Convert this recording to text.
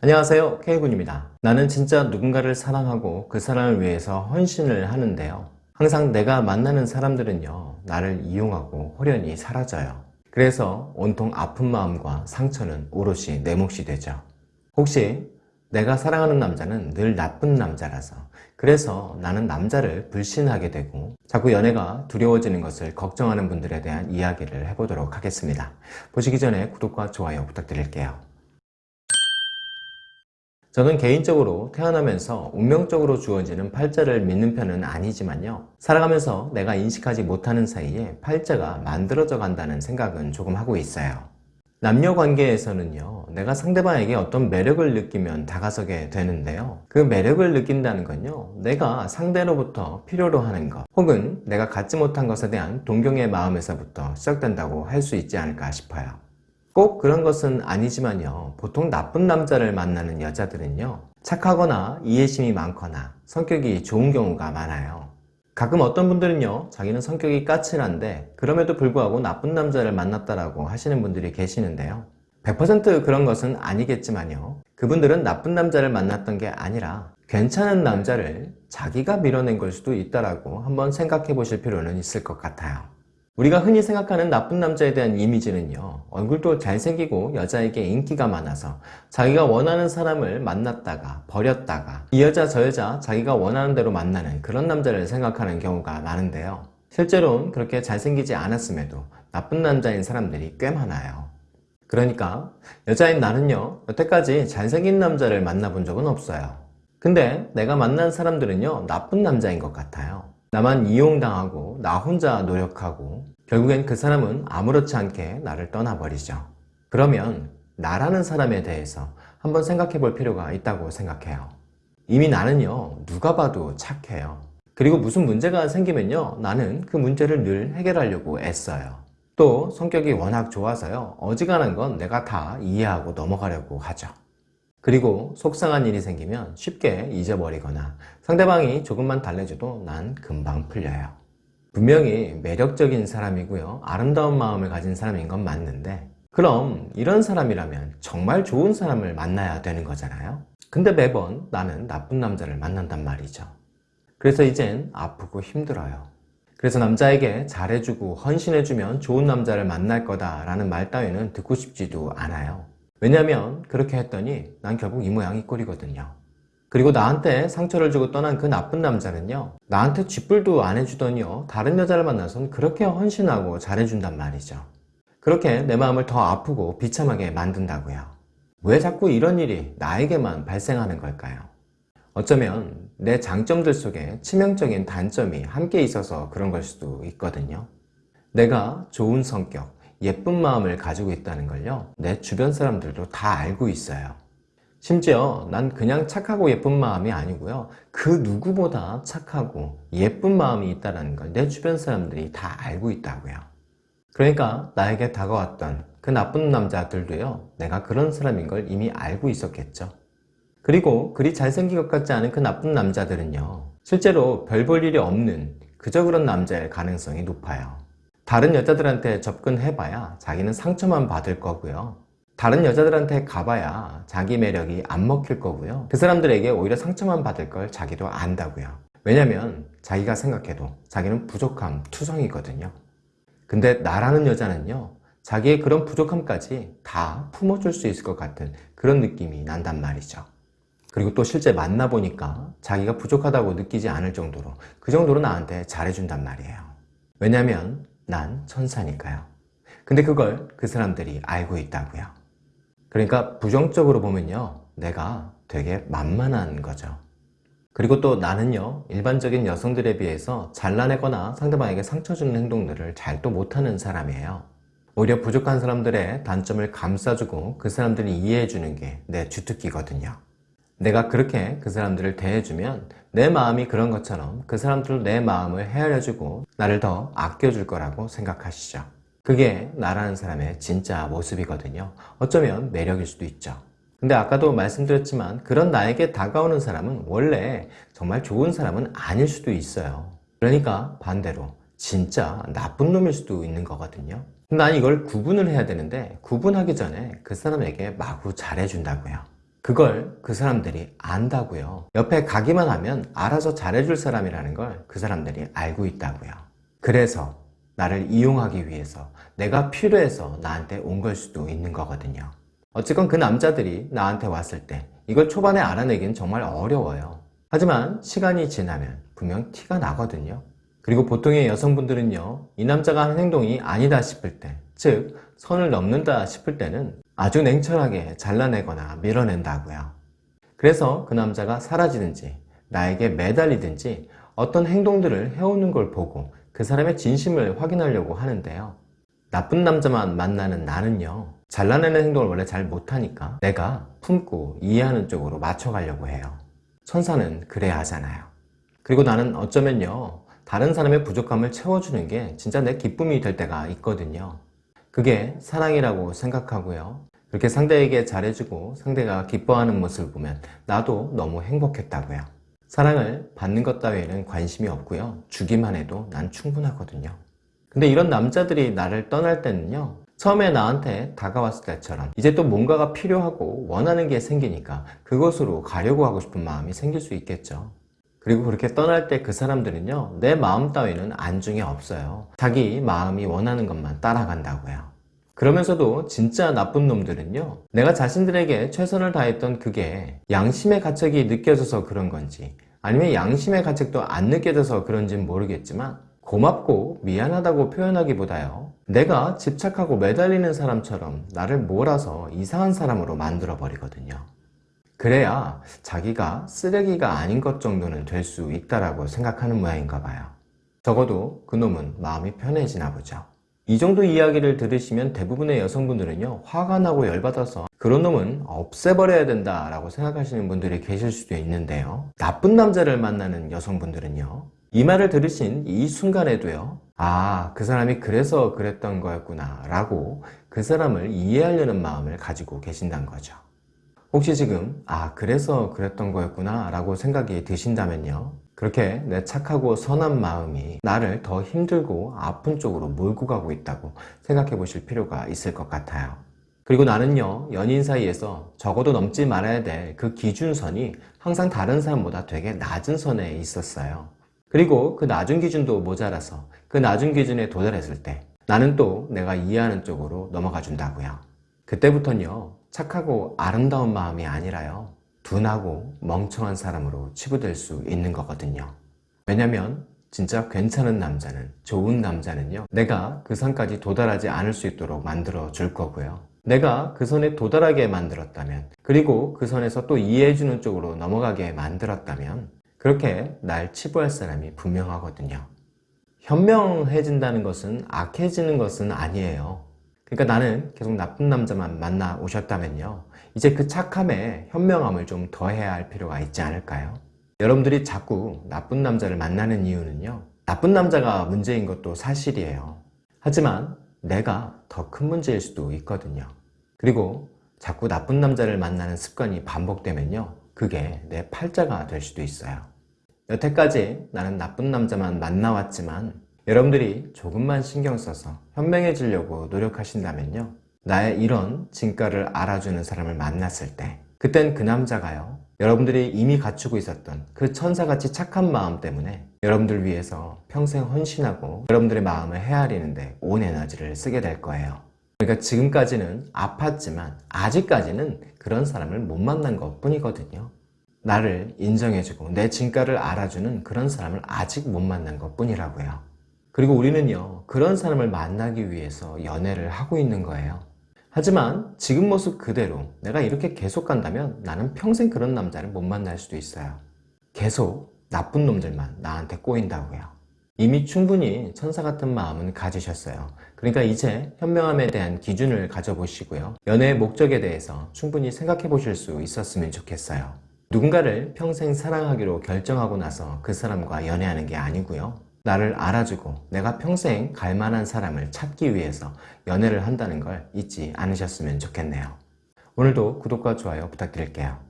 안녕하세요. K군입니다. 나는 진짜 누군가를 사랑하고 그 사람을 위해서 헌신을 하는데요. 항상 내가 만나는 사람들은요 나를 이용하고 호련히 사라져요. 그래서 온통 아픈 마음과 상처는 오롯이 내 몫이 되죠. 혹시 내가 사랑하는 남자는 늘 나쁜 남자라서 그래서 나는 남자를 불신하게 되고 자꾸 연애가 두려워지는 것을 걱정하는 분들에 대한 이야기를 해보도록 하겠습니다. 보시기 전에 구독과 좋아요 부탁드릴게요. 저는 개인적으로 태어나면서 운명적으로 주어지는 팔자를 믿는 편은 아니지만요. 살아가면서 내가 인식하지 못하는 사이에 팔자가 만들어져 간다는 생각은 조금 하고 있어요. 남녀 관계에서는요 내가 상대방에게 어떤 매력을 느끼면 다가서게 되는데요 그 매력을 느낀다는 건요 내가 상대로부터 필요로 하는 것 혹은 내가 갖지 못한 것에 대한 동경의 마음에서부터 시작된다고 할 수 있지 않을까 싶어요 꼭 그런 것은 아니지만요. 보통 나쁜 남자를 만나는 여자들은요. 착하거나 이해심이 많거나 성격이 좋은 경우가 많아요. 가끔 어떤 분들은요. 자기는 성격이 까칠한데 그럼에도 불구하고 나쁜 남자를 만났다라고 하시는 분들이 계시는데요. 100% 그런 것은 아니겠지만요. 그분들은 나쁜 남자를 만났던 게 아니라 괜찮은 남자를 자기가 밀어낸 걸 수도 있다라고 한번 생각해 보실 필요는 있을 것 같아요 우리가 흔히 생각하는 나쁜 남자에 대한 이미지는요 얼굴도 잘생기고 여자에게 인기가 많아서 자기가 원하는 사람을 만났다가 버렸다가 이 여자 저 여자 자기가 원하는 대로 만나는 그런 남자를 생각하는 경우가 많은데요. 실제로는 그렇게 잘생기지 않았음에도 나쁜 남자인 사람들이 꽤 많아요. 그러니까 여자인 나는요 여태까지 잘생긴 남자를 만나본 적은 없어요. 근데 내가 만난 사람들은요 나쁜 남자인 것 같아요 나만 이용당하고 나 혼자 노력하고 결국엔 그 사람은 아무렇지 않게 나를 떠나버리죠. 그러면 나라는 사람에 대해서 한번 생각해 볼 필요가 있다고 생각해요. 이미 나는요 누가 봐도 착해요. 그리고 무슨 문제가 생기면요 나는 그 문제를 늘 해결하려고 애써요. 또 성격이 워낙 좋아서요 어지간한 건 내가 다 이해하고 넘어가려고 하죠. 그리고 속상한 일이 생기면 쉽게 잊어버리거나 상대방이 조금만 달래줘도 난 금방 풀려요. 분명히 매력적인 사람이고요. 아름다운 마음을 가진 사람인 건 맞는데 그럼 이런 사람이라면 정말 좋은 사람을 만나야 되는 거잖아요. 근데 매번 나는 나쁜 남자를 만난단 말이죠. 그래서 이젠 아프고 힘들어요. 그래서 남자에게 잘해주고 헌신해주면 좋은 남자를 만날 거다 라는 말 따위는 듣고 싶지도 않아요. 왜냐면 그렇게 했더니 난 결국 이 모양 이 꼴이거든요. 그리고 나한테 상처를 주고 떠난 그 나쁜 남자는요 나한테 쥐뿔도 안 해주더니요 다른 여자를 만나선 그렇게 헌신하고 잘해준단 말이죠. 그렇게 내 마음을 더 아프고 비참하게 만든다고요. 왜 자꾸 이런 일이 나에게만 발생하는 걸까요? 어쩌면 내 장점들 속에 치명적인 단점이 함께 있어서 그런 걸 수도 있거든요. 내가 좋은 성격, 예쁜 마음을 가지고 있다는 걸요 내 주변 사람들도 다 알고 있어요. 심지어 난 그냥 착하고 예쁜 마음이 아니고요 그 누구보다 착하고 예쁜 마음이 있다는 걸 내 주변 사람들이 다 알고 있다고요. 그러니까 나에게 다가왔던 그 나쁜 남자들도요 내가 그런 사람인 걸 이미 알고 있었겠죠. 그리고 그리 잘생긴 것 같지 않은 그 나쁜 남자들은요 실제로 별 볼 일이 없는 그저 그런 남자일 가능성이 높아요 다른 여자들한테 접근해봐야 자기는 상처만 받을 거고요. 다른 여자들한테 가봐야 자기 매력이 안 먹힐 거고요. 그 사람들에게 오히려 상처만 받을 걸 자기도 안다고요. 왜냐면 자기가 생각해도 자기는 부족함 투성이거든요. 근데 나라는 여자는요 자기의 그런 부족함까지 다 품어줄 수 있을 것 같은 그런 느낌이 난단 말이죠. 그리고 또 실제 만나보니까 자기가 부족하다고 느끼지 않을 정도로 그 정도로 나한테 잘해준단 말이에요. 왜냐면 난 천사니까요. 근데 그걸 그 사람들이 알고 있다고요. 그러니까 부정적으로 보면요. 내가 되게 만만한 거죠. 그리고 또 나는요. 일반적인 여성들에 비해서 잘라내거나 상대방에게 상처 주는 행동들을 잘 또 못하는 사람이에요. 오히려 부족한 사람들의 단점을 감싸주고 그 사람들이 이해해주는 게 내 주특기거든요. 내가 그렇게 그 사람들을 대해주면 내 마음이 그런 것처럼 그 사람들도 내 마음을 헤아려주고 나를 더 아껴줄 거라고 생각하시죠. 그게 나라는 사람의 진짜 모습이거든요. 어쩌면 매력일 수도 있죠. 근데 아까도 말씀드렸지만 그런 나에게 다가오는 사람은 원래 정말 좋은 사람은 아닐 수도 있어요. 그러니까 반대로 진짜 나쁜 놈일 수도 있는 거거든요. 난 이걸 구분을 해야 되는데 구분하기 전에 그 사람에게 마구 잘해준다고요. 그걸 그 사람들이 안다고요. 옆에 가기만 하면 알아서 잘해줄 사람이라는 걸 그 사람들이 알고 있다고요. 그래서 나를 이용하기 위해서 내가 필요해서 나한테 온 걸 수도 있는 거거든요. 어쨌건 그 남자들이 나한테 왔을 때 이걸 초반에 알아내긴 정말 어려워요. 하지만 시간이 지나면 분명 티가 나거든요. 그리고 보통의 여성분들은요, 이 남자가 하는 행동이 아니다 싶을 때, 즉, 선을 넘는다 싶을 때는 아주 냉철하게 잘라내거나 밀어낸다고요. 그래서 그 남자가 사라지든지, 나에게 매달리든지 어떤 행동들을 해오는 걸 보고 그 사람의 진심을 확인하려고 하는데요. 나쁜 남자만 만나는 나는요, 잘라내는 행동을 원래 잘 못하니까 내가 품고 이해하는 쪽으로 맞춰가려고 해요. 천사는 그래야 하잖아요. 그리고 나는 어쩌면요, 다른 사람의 부족함을 채워주는 게 진짜 내 기쁨이 될 때가 있거든요. 그게 사랑이라고 생각하고요. 그렇게 상대에게 잘해주고 상대가 기뻐하는 모습을 보면 나도 너무 행복했다고요. 사랑을 받는 것 따위에는 관심이 없고요. 주기만 해도 난 충분하거든요. 근데 이런 남자들이 나를 떠날 때는요. 처음에 나한테 다가왔을 때처럼 이제 또 뭔가가 필요하고 원하는 게 생기니까 그것으로 가려고 하고 싶은 마음이 생길 수 있겠죠. 그리고 그렇게 떠날 때 그 사람들은요, 내 마음 따위는 안중에 없어요. 자기 마음이 원하는 것만 따라간다고요. 그러면서도 진짜 나쁜 놈들은요, 내가 자신들에게 최선을 다했던 그게 양심의 가책이 느껴져서 그런 건지, 아니면 양심의 가책도 안 느껴져서 그런지는 모르겠지만, 고맙고 미안하다고 표현하기보다요, 내가 집착하고 매달리는 사람처럼 나를 몰아서 이상한 사람으로 만들어 버리거든요. 그래야 자기가 쓰레기가 아닌 것 정도는 될 수 있다라고 생각하는 모양인가 봐요. 적어도 그놈은 마음이 편해지나 보죠. 이 정도 이야기를 들으시면 대부분의 여성분들은요, 화가 나고 열받아서 그런 놈은 없애버려야 된다 라고 생각하시는 분들이 계실 수도 있는데요. 나쁜 남자를 만나는 여성분들은요, 이 말을 들으신 이 순간에도요, 아, 그 사람이 그래서 그랬던 거였구나, 라고 그 사람을 이해하려는 마음을 가지고 계신다는 거죠. 혹시 지금 아 그래서 그랬던 거였구나 라고 생각이 드신다면요 그렇게 내 착하고 선한 마음이 나를 더 힘들고 아픈 쪽으로 몰고 가고 있다고 생각해 보실 필요가 있을 것 같아요. 그리고 나는요 연인 사이에서 적어도 넘지 말아야 될 그 기준선이 항상 다른 사람보다 되게 낮은 선에 있었어요. 그리고 그 낮은 기준도 모자라서 그 낮은 기준에 도달했을 때 나는 또 내가 이해하는 쪽으로 넘어가 준다고요. 그때부터는요 착하고 아름다운 마음이 아니라요. 둔하고 멍청한 사람으로 치부될 수 있는 거거든요. 왜냐면 진짜 괜찮은 남자는, 좋은 남자는요. 내가 그 선까지 도달하지 않을 수 있도록 만들어 줄 거고요. 내가 그 선에 도달하게 만들었다면, 그리고 그 선에서 또 이해해주는 쪽으로 넘어가게 만들었다면, 그렇게 날 치부할 사람이 분명하거든요. 현명해진다는 것은 악해지는 것은 아니에요. 그러니까 나는 계속 나쁜 남자만 만나 오셨다면요. 이제 그 착함에 현명함을 좀 더해야 할 필요가 있지 않을까요? 여러분들이 자꾸 나쁜 남자를 만나는 이유는요. 나쁜 남자가 문제인 것도 사실이에요. 하지만 내가 더 큰 문제일 수도 있거든요. 그리고 자꾸 나쁜 남자를 만나는 습관이 반복되면요. 그게 내 팔자가 될 수도 있어요. 여태까지 나는 나쁜 남자만 만나왔지만 여러분들이 조금만 신경 써서 현명해지려고 노력하신다면요. 나의 이런 진가를 알아주는 사람을 만났을 때 그땐 그 남자가요. 여러분들이 이미 갖추고 있었던 그 천사같이 착한 마음 때문에 여러분들 위해서 평생 헌신하고 여러분들의 마음을 헤아리는데 온 에너지를 쓰게 될 거예요. 그러니까 지금까지는 아팠지만 아직까지는 그런 사람을 못 만난 것 뿐이거든요. 나를 인정해주고 내 진가를 알아주는 그런 사람을 아직 못 만난 것 뿐이라고요. 그리고 우리는요, 그런 사람을 만나기 위해서 연애를 하고 있는 거예요. 하지만 지금 모습 그대로 내가 이렇게 계속 간다면 나는 평생 그런 남자를 못 만날 수도 있어요. 계속 나쁜 놈들만 나한테 꼬인다고요. 이미 충분히 천사 같은 마음은 가지셨어요. 그러니까 이제 현명함에 대한 기준을 가져보시고요. 연애의 목적에 대해서 충분히 생각해 보실 수 있었으면 좋겠어요. 누군가를 평생 사랑하기로 결정하고 나서 그 사람과 연애하는 게 아니고요. 나를 알아주고 내가 평생 갈 만한 사람을 찾기 위해서 연애를 한다는 걸 잊지 않으셨으면 좋겠네요. 오늘도 구독과 좋아요 부탁드릴게요.